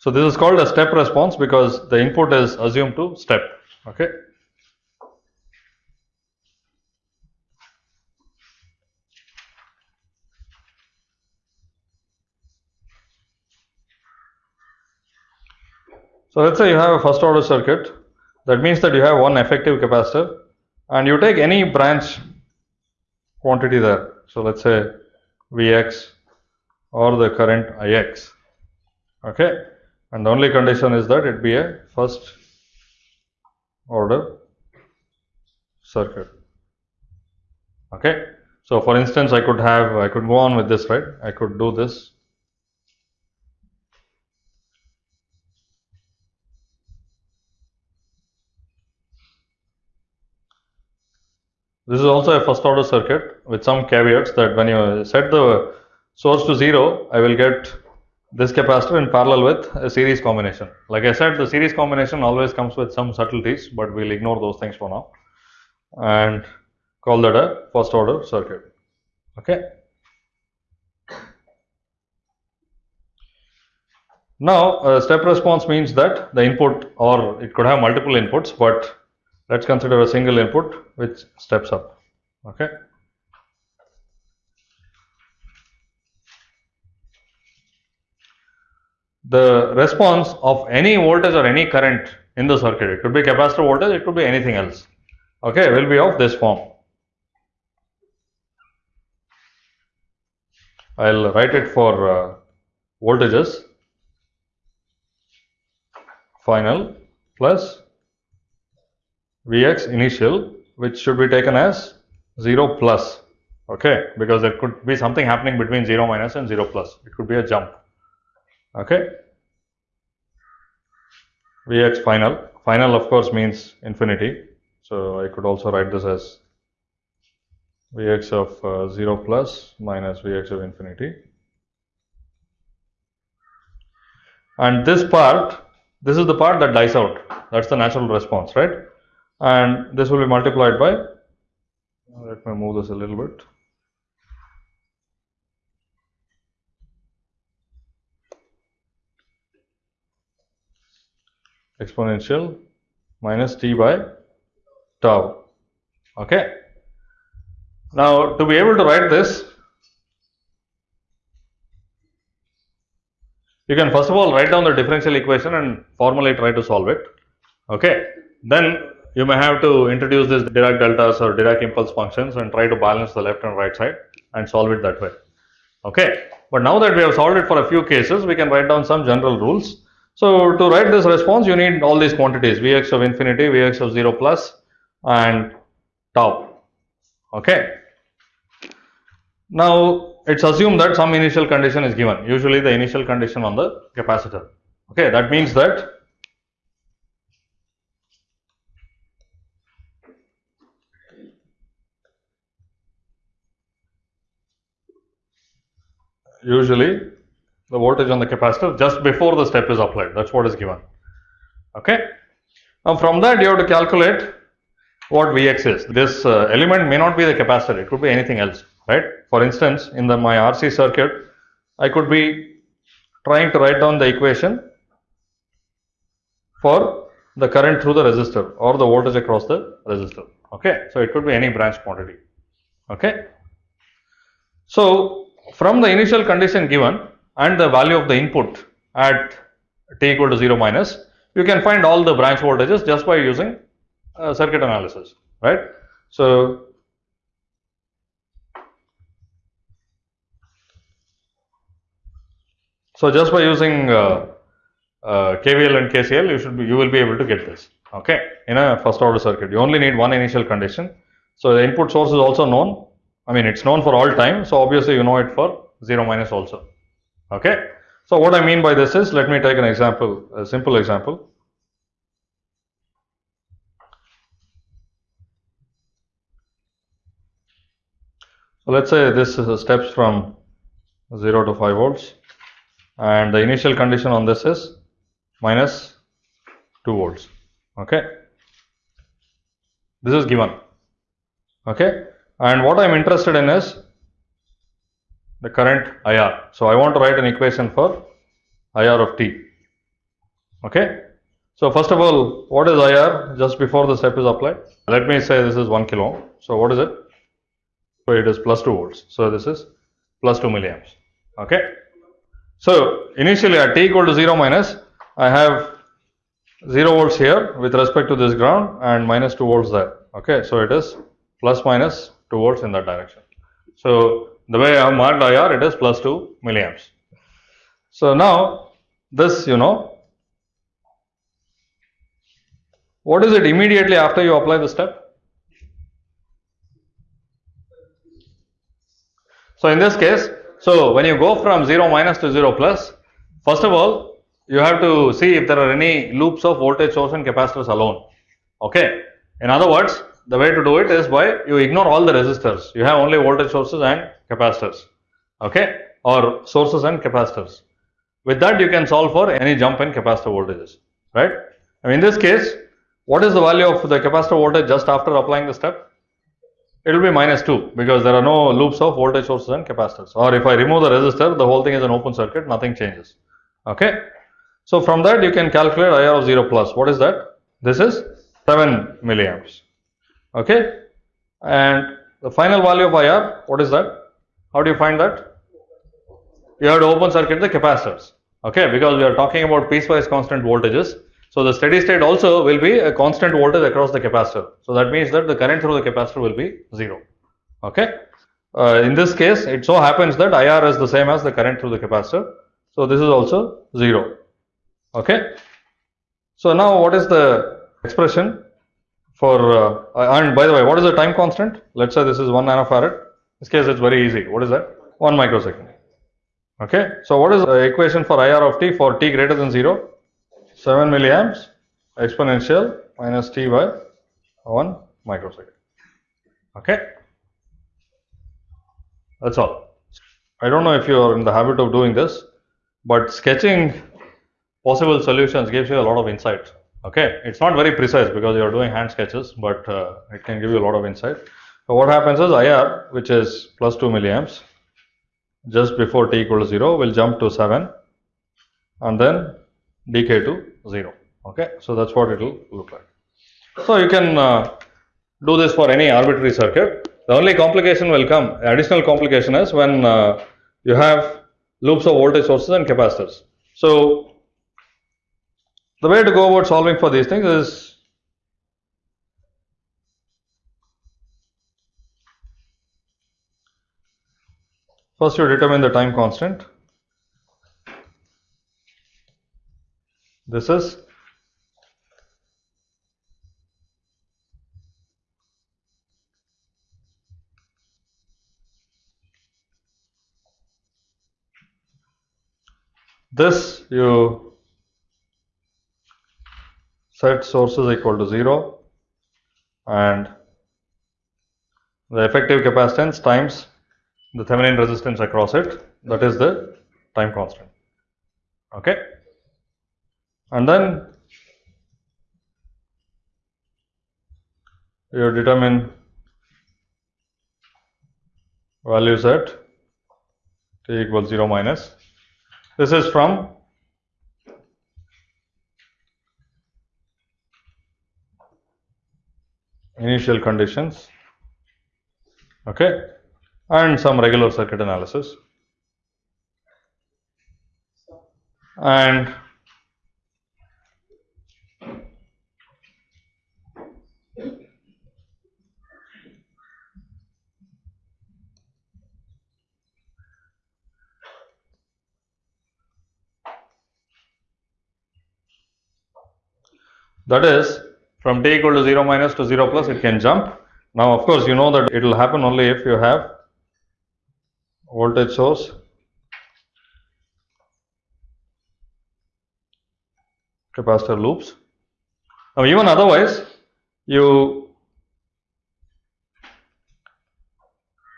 So this is called a step response because the input is assumed to step. Okay. So let's say you have a first order circuit. That means that you have one effective capacitor and you take any branch quantity there. So let's say Vx or the current Ix. Okay. And the only condition is that it be a first order circuit. Okay. So for instance, I could have, I could go on with this, right? I could do this This is also a first order circuit with some caveats that when you set the source to 0, I will get this capacitor in parallel with a series combination. Like I said, the series combination always comes with some subtleties, but we'll ignore those things for now and call that a first order circuit. Okay. Now, step response means that the input or it could have multiple inputs, but let's consider a single input which steps up okay the response of any voltage or any current in the circuit. It could be capacitor voltage it could be anything else. Okay will be of this form. I'll write it for uh, voltages. Final plus Vx initial which should be taken as 0 plus. Okay because there could be something happening between 0 minus and 0 plus. It could be a jump okay. Vx final. Final of course means infinity. So I could also write this as Vx of uh, 0 plus minus Vx of infinity. And this part this is the part that dies out. That's the natural response right? And this will be multiplied by let me move this a little bit exponential minus t by tau okay now to be able to write this you can first of all write down the differential equation and formally try to solve it okay then you may have to introduce this Dirac deltas or Dirac impulse functions and try to balance the left and right side and solve it that way. Okay. But now that we have solved it for a few cases, we can write down some general rules. So to write this response, you need all these quantities Vx of infinity, Vx of 0 plus and tau. Okay. Now it's assumed that some initial condition is given, usually the initial condition on the capacitor. Okay. That means that usually the voltage on the capacitor just before the step is applied. That is what is given. Okay. Now from that you have to calculate what Vx is. This uh, element may not be the capacitor. It could be anything else right? For instance in the my RC circuit I could be trying to write down the equation for the current through the resistor or the voltage across the resistor. Okay? So it could be any branch quantity. Okay? So from the initial condition given and the value of the input at t equal to 0 minus, you can find all the branch voltages just by using uh, circuit analysis, right. So, so just by using uh, uh, KVL and KCL, you should be, you will be able to get this, okay, in a first order circuit. You only need one initial condition. So, the input source is also known I mean it's known for all time so obviously you know it for 0 minus also okay. So what I mean by this is let me take an example a simple example. So let us say this is steps from 0 to 5 volts and the initial condition on this is minus 2 volts okay. This is given okay and what I am interested in is the current IR. So, I want to write an equation for IR of t. Okay. So first of all, what is IR just before the step is applied? Let me say this is 1 kilo ohm. So what is it? So it is plus 2 volts. So this is plus 2 milliamps. Okay. So initially at t equal to 0 minus, I have 0 volts here with respect to this ground and minus 2 volts there. Okay. So it is plus minus 2 volts in that direction. So the way I have marked IR, it is plus 2 milliamps. So now this, you know, what is it immediately after you apply the step? So in this case, so when you go from 0 minus to 0 plus, first of all, you have to see if there are any loops of voltage source and capacitors alone. Okay. In other words, the way to do it is by you ignore all the resistors. You have only voltage sources and capacitors. Okay. Or sources and capacitors. With that, you can solve for any jump in capacitor voltages. Right. in this case, what is the value of the capacitor voltage just after applying the step? It will be minus 2 because there are no loops of voltage sources and capacitors. Or if I remove the resistor, the whole thing is an open circuit, nothing changes. Okay. So from that you can calculate IR of 0 plus. What is that? This is 7 milliamps. Okay. And the final value of IR, what is that? How do you find that? You have to open circuit the capacitors. Okay. Because we are talking about piecewise constant voltages. So the steady state also will be a constant voltage across the capacitor. So that means that the current through the capacitor will be 0. Okay. Uh, in this case, it so happens that IR is the same as the current through the capacitor. So this is also 0. Okay. So now what is the expression for, uh, and by the way, what is the time constant? Let's say this is 1 nanofarad. In this case, it's very easy. What is that? 1 microsecond. Okay. So what is the equation for IR of t for t greater than 0? 7 milliamps exponential minus t by 1 microsecond. Okay. That's all. I don't know if you are in the habit of doing this, but sketching possible solutions gives you a lot of insight. Okay. It's not very precise because you are doing hand sketches, but uh, it can give you a lot of insight. So what happens is IR, which is plus 2 milliamps, just before t equal to 0 will jump to 7 and then decay to 0 okay so that's what it will look like so you can uh, do this for any arbitrary circuit the only complication will come additional complication is when uh, you have loops of voltage sources and capacitors so the way to go about solving for these things is first you determine the time constant. This is this you set sources equal to 0 and the effective capacitance times the Thevenin resistance across it. That is the time constant okay? And then you determine values at t equals 0 minus. This is from initial conditions. Okay. And some regular circuit analysis. And That is from t equal to 0 minus to 0 plus it can jump. Now of course you know that it will happen only if you have voltage source capacitor loops. Now even otherwise you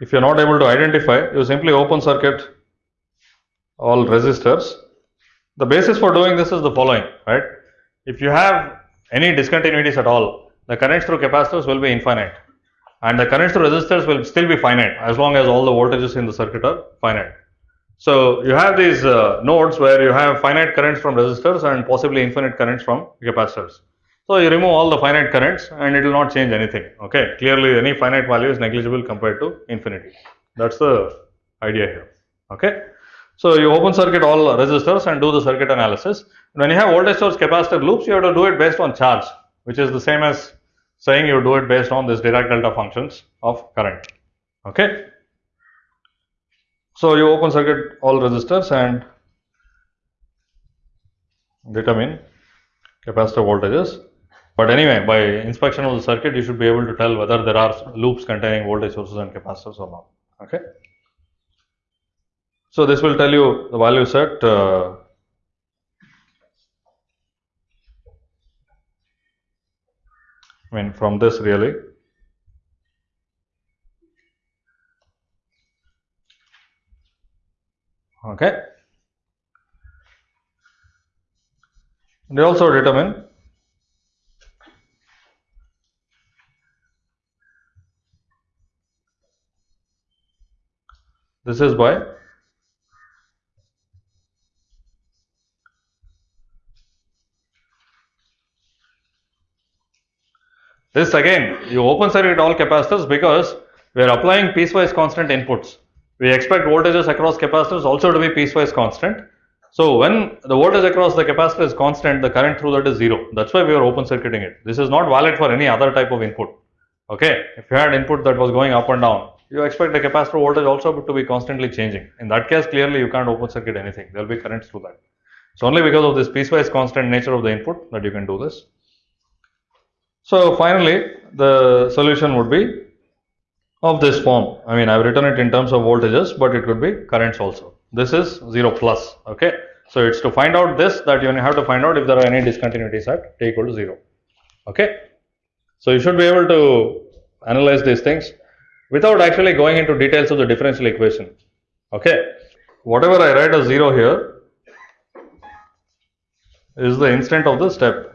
if you are not able to identify you simply open circuit all resistors. The basis for doing this is the following right. If you have any discontinuities at all, the currents through capacitors will be infinite and the currents through resistors will still be finite as long as all the voltages in the circuit are finite. So you have these uh, nodes where you have finite currents from resistors and possibly infinite currents from capacitors. So you remove all the finite currents and it will not change anything. Okay, clearly any finite value is negligible compared to infinity. That's the idea here. Okay. So you open circuit all resistors and do the circuit analysis. When you have voltage source capacitor loops, you have to do it based on charge, which is the same as saying you do it based on this Dirac delta functions of current. Okay. So you open circuit all resistors and determine capacitor voltages. But anyway, by inspection of the circuit, you should be able to tell whether there are loops containing voltage sources and capacitors or not. Okay. So this will tell you the value set. Uh, I mean from this really. Okay. They also determine this is by This again, you open circuit all capacitors because we are applying piecewise constant inputs. We expect voltages across capacitors also to be piecewise constant. So when the voltage across the capacitor is constant, the current through that is zero. That's why we are open circuiting it. This is not valid for any other type of input. Okay, if you had input that was going up and down, you expect the capacitor voltage also to be constantly changing. In that case, clearly you can't open circuit anything. There will be currents through that. So only because of this piecewise constant nature of the input that you can do this. So finally, the solution would be of this form. I mean, I've written it in terms of voltages, but it could be currents also. This is 0 plus, okay. So it's to find out this that you have to find out if there are any discontinuities at t equal to 0, okay. So you should be able to analyze these things without actually going into details of the differential equation, okay. Whatever I write as 0 here is the instant of the step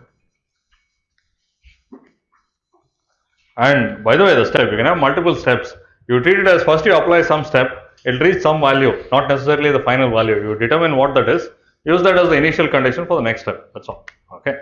And by the way, the step, you can have multiple steps. You treat it as first you apply some step, it will reach some value, not necessarily the final value. You determine what that is, use that as the initial condition for the next step. That's all. Okay.